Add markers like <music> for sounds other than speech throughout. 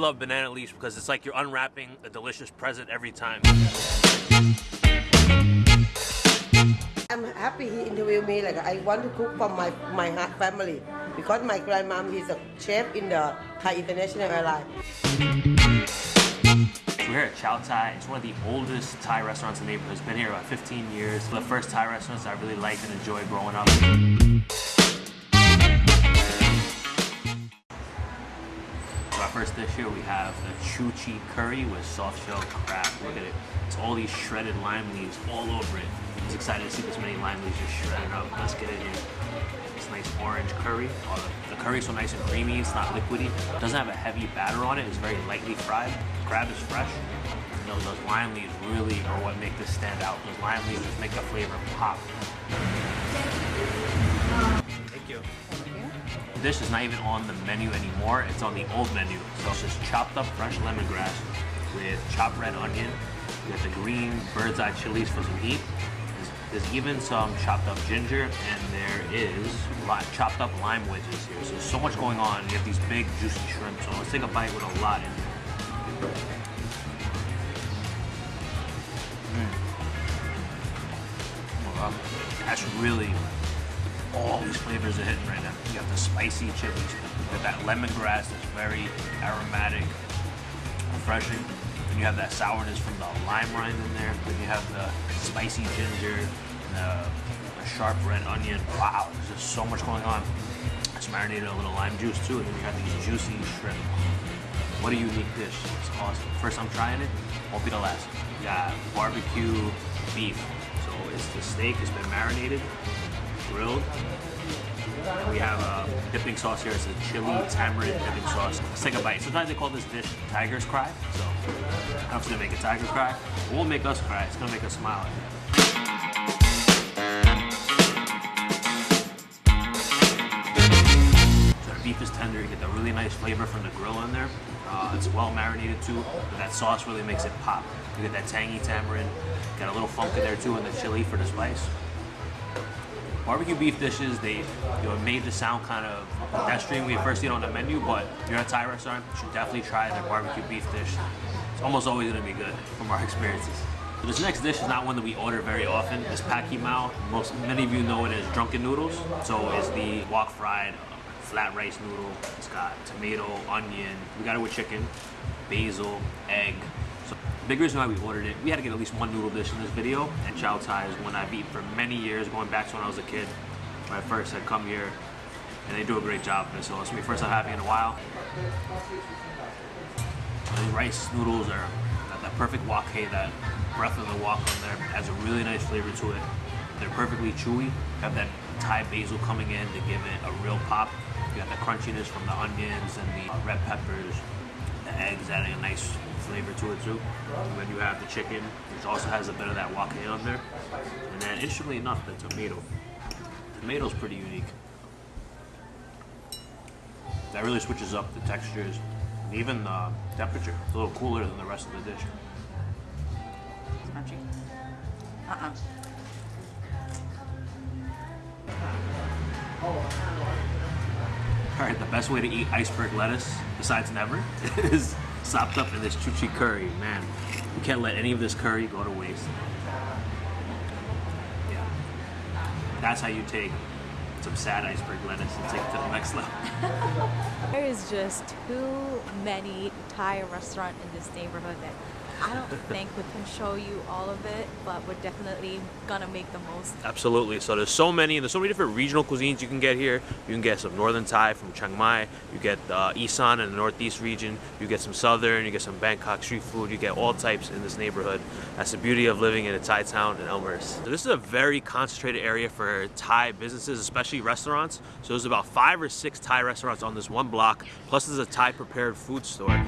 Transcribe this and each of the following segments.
love banana leaves because it's like you're unwrapping a delicious present every time. I'm happy he interviewed me. Like I want to cook for my my family because my grandmom is a chef in the Thai International Airlines. We're here at Chao Thai. It's one of the oldest Thai restaurants in the neighborhood. It's been here about 15 years. The first Thai restaurants I really liked and enjoyed growing up. First dish here, we have the chu chi curry with soft shell crab. Look at it. It's all these shredded lime leaves all over it. I was excited to see this many lime leaves just shredded up. Let's get it in. This nice orange curry. Oh, the, the curry's so nice and creamy. It's not liquidy. It doesn't have a heavy batter on it. It's very lightly fried. The crab is fresh. You know, those lime leaves really are what make this stand out. Those lime leaves just make the flavor pop. Dish is not even on the menu anymore. It's on the old menu. So it's just chopped up fresh lemongrass with chopped red onion. You got the green bird's eye chilies for some heat. There's, there's even some chopped up ginger and there is chopped up lime wedges here. So so much going on. You have these big juicy shrimp. So let's take a bite with a lot in it. Mm. That's really all these flavors are hitting right now. You got the spicy chilies, you got that lemongrass that's very aromatic, refreshing. And you have that sourness from the lime rind in there. Then you have the spicy ginger, and the, the sharp red onion. Wow, there's just so much going on. It's marinated a little lime juice too, and then you have these juicy shrimp. What a unique dish. It's awesome. First time trying it, won't be the last. We got barbecue beef. So it's the steak, it's been marinated, grilled. And we have a dipping sauce here. It's a chili tamarind dipping sauce. Let's take a bite. Sometimes they call this dish tiger's cry. So I don't know gonna make a tiger cry. It won't make us cry. It's gonna make us smile. The beef is tender. You get the really nice flavor from the grill in there. Uh, it's well marinated too. But that sauce really makes it pop. You get that tangy tamarind. Got a little funk in there too, and the chili for the spice barbecue beef dishes, they you know, made the sound kind of pedestrian when you first see it on the menu, but if you're at a Thai restaurant, you should definitely try their barbecue beef dish. It's almost always gonna be good from our <laughs> experiences. So this next dish is not one that we order very often. It's Pad Kee Mao. Most many of you know it as drunken noodles. So it's the wok fried flat rice noodle. It's got tomato, onion. We got it with chicken, basil, egg, big reason why we ordered it, we had to get at least one noodle dish in this video, and Chao Thai is one I've eaten for many years, going back to when I was a kid, when I first had come here, and they do a great job of it, so it's my first time having in a while. The rice noodles are that perfect wok hei, that breath of the wok on there, has a really nice flavor to it. They're perfectly chewy, have that Thai basil coming in to give it a real pop. You got the crunchiness from the onions and the red peppers, the eggs adding a nice flavor to it too. And then you have the chicken, which also has a bit of that wok on there. And then, interestingly enough, the tomato. The tomato's pretty unique. That really switches up the textures and even the temperature. It's a little cooler than the rest of the dish. Crunchy. Uh-uh. All right, the best way to eat iceberg lettuce, besides never, <laughs> is sopped up in this chu chi curry. Man, you can't let any of this curry go to waste. Yeah. That's how you take some sad iceberg lettuce and take it to the next level. <laughs> There is just too many Thai restaurant in this neighborhood that I don't think we can show you all of it, but we're definitely gonna make the most. Absolutely. So there's so many, and there's so many different regional cuisines you can get here. You can get some northern Thai from Chiang Mai. You get uh, Isan in the northeast region. You get some southern. You get some Bangkok street food. You get all types in this neighborhood. That's the beauty of living in a Thai town in Elmhurst. So this is a very concentrated area for Thai businesses, especially restaurants. So there's about five or six Thai restaurants on this one block. Plus there's a Thai prepared food store.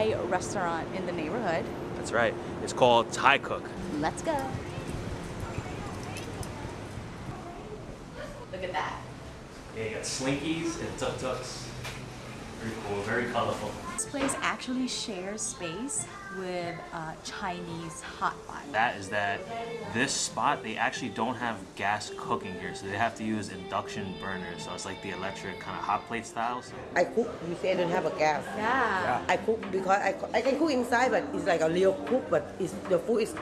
Thai restaurant in the neighborhood. That's right. It's called Thai Cook. Let's go. Look at that. Yeah, you got slinkies and tuk tuks. Very cool, very colorful. This place actually shares space with a Chinese hot pot. That is that this spot, they actually don't have gas cooking here, so they have to use induction burners. So it's like the electric kind of hot plate styles. I cook. You say I don't have a gas. Yeah. I cook because I, I can cook inside, but it's like a real cook, but it's, the food is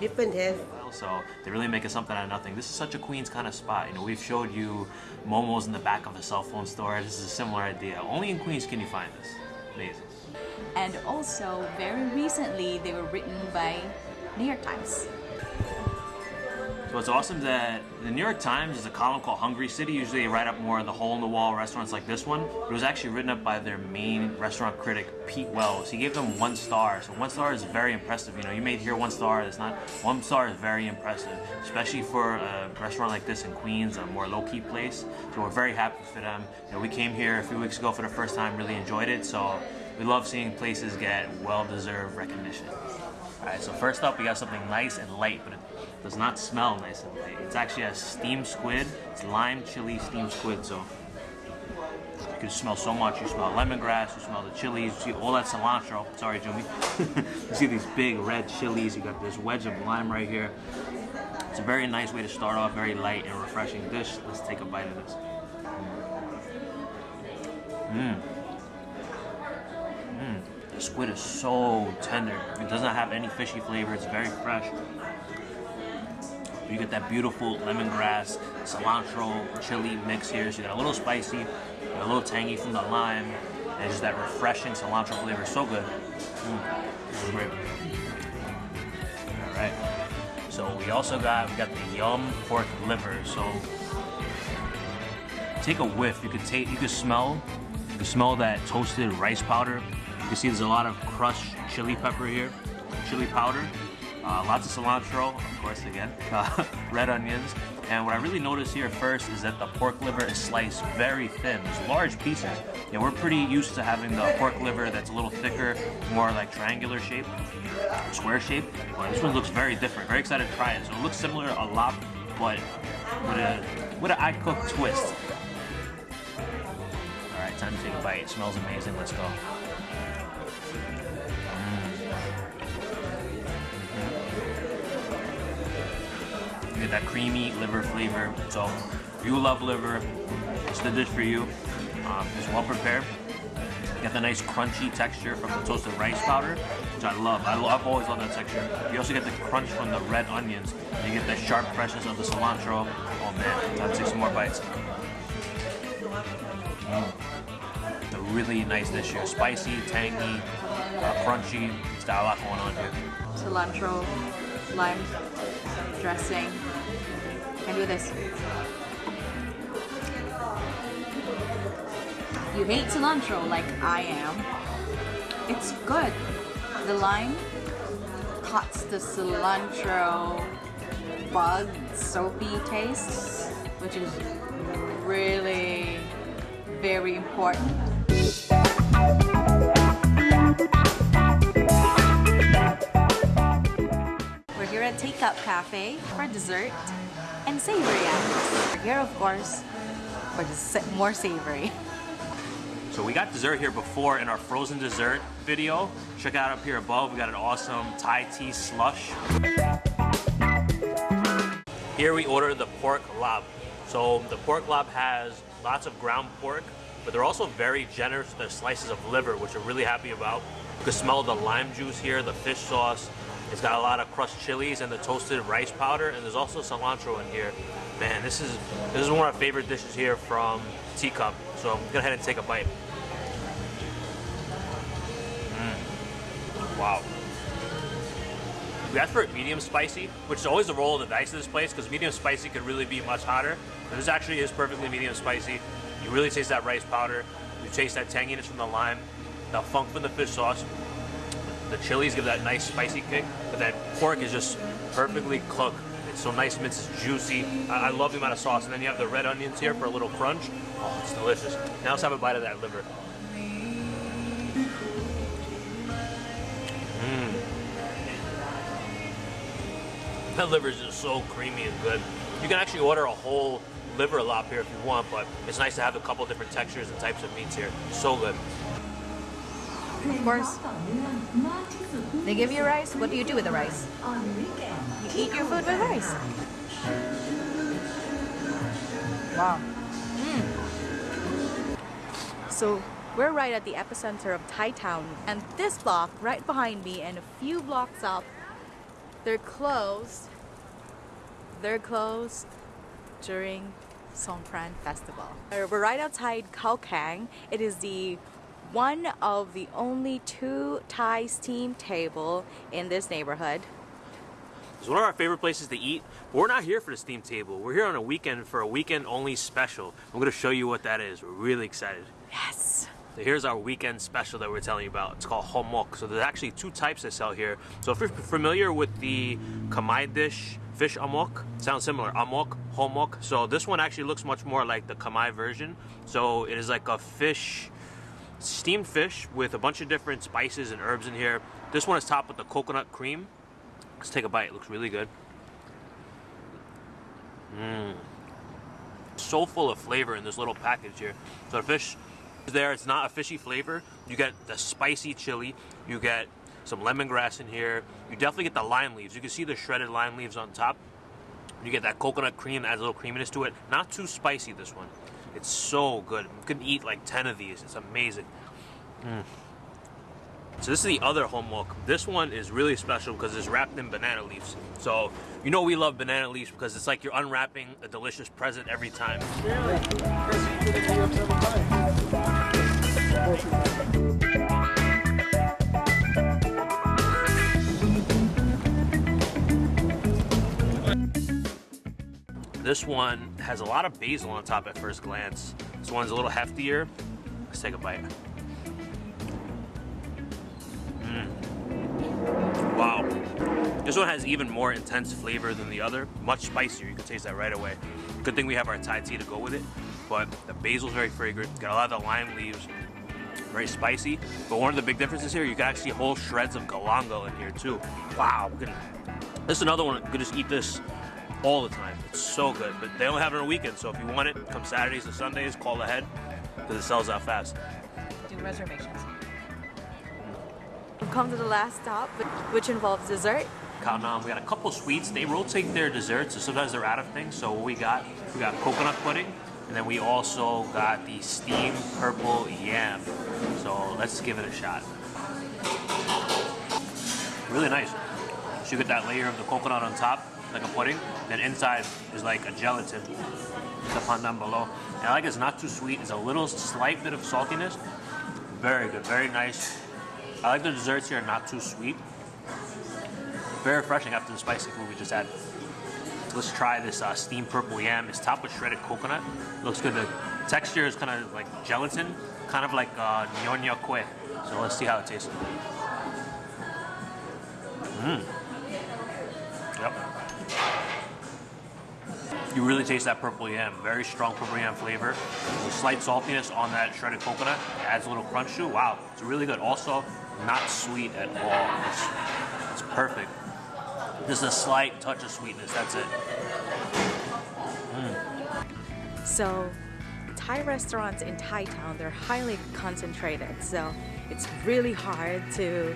different taste. So they're really making something out of nothing. This is such a Queens kind of spot. You know, we've showed you Momo's in the back of a cell phone store. This is a similar idea. Only in Queens can you find this. Amazing. And also, very recently, they were written by New York Times. So it's awesome that the New York Times is a column called Hungry City. Usually they write up more of the hole-in-the-wall restaurants like this one. It was actually written up by their main restaurant critic, Pete Wells. He gave them one star. So one star is very impressive. You know, you may hear one star. It's not. One star is very impressive, especially for a restaurant like this in Queens, a more low-key place. So we're very happy for them. You know, we came here a few weeks ago for the first time, really enjoyed it. So we love seeing places get well-deserved recognition. All right, so first up, we got something nice and light, but does not smell nice and light. It's actually a steamed squid. It's lime chili steamed squid, so you can smell so much. You smell lemongrass, you smell the chilies, you see oh, all that cilantro. Sorry, Jimmy. <laughs> you see these big red chilies. You got this wedge of lime right here. It's a very nice way to start off, very light and refreshing dish. Let's take a bite of this. Mmm. mmm. The squid is so tender. It does not have any fishy flavor. It's very fresh. You get that beautiful lemongrass, cilantro, chili mix here. So you got a little spicy, a little tangy from the lime, and just that refreshing cilantro flavor. So good. Mm, this is great. All right. So we also got we got the yum pork liver. So take a whiff. You could take. You could smell. You could smell that toasted rice powder. You can see there's a lot of crushed chili pepper here, chili powder, uh, lots of cilantro, of course, again, <laughs> uh, red onions. And what I really noticed here first is that the pork liver is sliced very thin. There's large pieces. Yeah, we're pretty used to having the pork liver that's a little thicker, more like triangular shape, square shape. But this one looks very different. Very excited to try it. So it looks similar a lot, but with a with an I cook twist. All right, time to take a bite. It smells amazing. Let's go. Get that creamy liver flavor. So if you love liver, it's the dish for you. Um, it's well prepared. You get the nice crunchy texture from the toasted rice powder, which I love. I have always loved that texture. You also get the crunch from the red onions. You get the sharp freshness of the cilantro. Oh man, time to take some more bites. Mm. A really nice dish here. Spicy, tangy, uh, crunchy. It's got a lot going on here. Cilantro, lime, dressing. Can do this. You hate cilantro like I am. It's good. The lime cuts the cilantro bug soapy taste, which is really very important. We're here at Teacup Cafe for dessert and savory. Here, of course, for the more savory. So we got dessert here before in our frozen dessert video. Check out up here above, we got an awesome Thai tea slush. Here we ordered the pork larb. So the pork larb has lots of ground pork, but they're also very generous with their slices of liver, which we're really happy about. You can smell the lime juice here, the fish sauce. It's got a lot of crushed chilies and the toasted rice powder, and there's also cilantro in here. Man, this is this is one of our favorite dishes here from Teacup. So I'm gonna go ahead and take a bite. Mm. Wow. We asked for it medium spicy, which is always the roll of the dice of this place because medium spicy could really be much hotter. But this actually is perfectly medium spicy. You really taste that rice powder. You taste that tanginess from the lime, the funk from the fish sauce. The chilies give that nice spicy kick, but that pork is just perfectly cooked. It's so nice, is juicy. I, I love the amount of sauce. And then you have the red onions here for a little crunch. Oh, it's delicious. Now let's have a bite of that liver. Mmm. That liver is just so creamy and good. You can actually order a whole liver larb here if you want, but it's nice to have a couple different textures and types of meats here. So good. Of course. They give you rice. What do you do with the rice? You eat your food with rice. Wow. Mm. So we're right at the epicenter of Thai town, and this block right behind me and a few blocks up, they're closed. They're closed during Songkran Festival. We're right outside Khao Kang. It is the one of the only two Thai steam table in this neighborhood. It's one of our favorite places to eat. But we're not here for the steam table. We're here on a weekend for a weekend only special. I'm gonna show you what that is. We're really excited. Yes. So here's our weekend special that we're telling you about. It's called homok. So there's actually two types that sell here. So if you're familiar with the Khmer dish, fish amok, sounds similar. Amok, homok. So this one actually looks much more like the Khmer version. So it is like a fish, steamed fish with a bunch of different spices and herbs in here. This one is topped with the coconut cream. Let's take a bite. It looks really good. Mmm. So full of flavor in this little package here. So the fish is there. It's not a fishy flavor. You get the spicy chili. You get some lemongrass in here. You definitely get the lime leaves. You can see the shredded lime leaves on top. You get that coconut cream adds a little creaminess to it. Not too spicy, this one. It's so good. You can eat like 10 of these. It's amazing. Mm. So this is the other homok. This one is really special because it's wrapped in banana leaves. So you know we love banana leaves because it's like you're unwrapping a delicious present every time. This one has a lot of basil on top at first glance. This one's a little heftier. Let's take a bite. Mm. Wow. This one has even more intense flavor than the other. Much spicier. You can taste that right away. Good thing we have our Thai tea to go with it. But the basil's very fragrant. Got a lot of the lime leaves. Very spicy. But one of the big differences here, you can actually whole shreds of galangal in here too. Wow. This is another one. You can just eat this all the time. It's so good. But they only have it on weekends. so if you want it, come Saturdays and Sundays, call ahead because it sells out fast. Do reservations. We've come to the last stop, which involves dessert. Khao Nam, we got a couple sweets. They rotate their desserts, so sometimes they're out of things. So what we got, we got coconut pudding, and then we also got the steamed purple yam. So let's give it a shot. Really nice. So you get that layer of the coconut on top, like a pudding. Then inside is like a gelatin. The pandan below. And I like it's not too sweet. It's a little slight bit of saltiness. Very good, very nice. I like the desserts here, not too sweet. Very refreshing after the spicy food we just had. Let's try this uh, steamed purple yam. It's topped with shredded coconut. Looks good. The texture is kind of like gelatin, kind of like uh, nyonya kue. So let's see how it tastes. Mmm. You really taste that purple yam. Very strong purple yam flavor. Slight saltiness on that shredded coconut. Adds a little crunch to it. Wow, it's really good. Also, not sweet at all. It's, it's perfect. Just a slight touch of sweetness. That's it. So, Thai restaurants in Thai town, they're highly concentrated. So, it's really hard to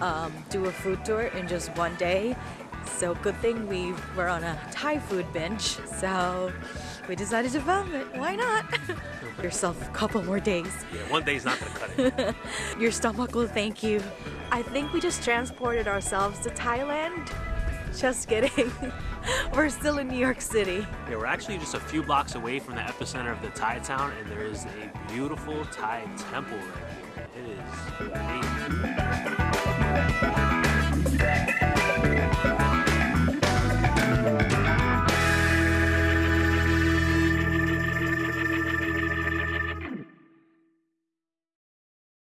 um, do a food tour in just one day. So, good thing we were on a Thai food bench. So, we decided to film it. Why not? <laughs> Yourself a couple more days. Yeah, one day's not gonna cut it. <laughs> Your stomach will thank you. I think we just transported ourselves to Thailand. Just kidding. <laughs> We're still in New York City. Yeah, we're actually just a few blocks away from the epicenter of the Thai town, and there is a beautiful Thai temple right here. It is amazing.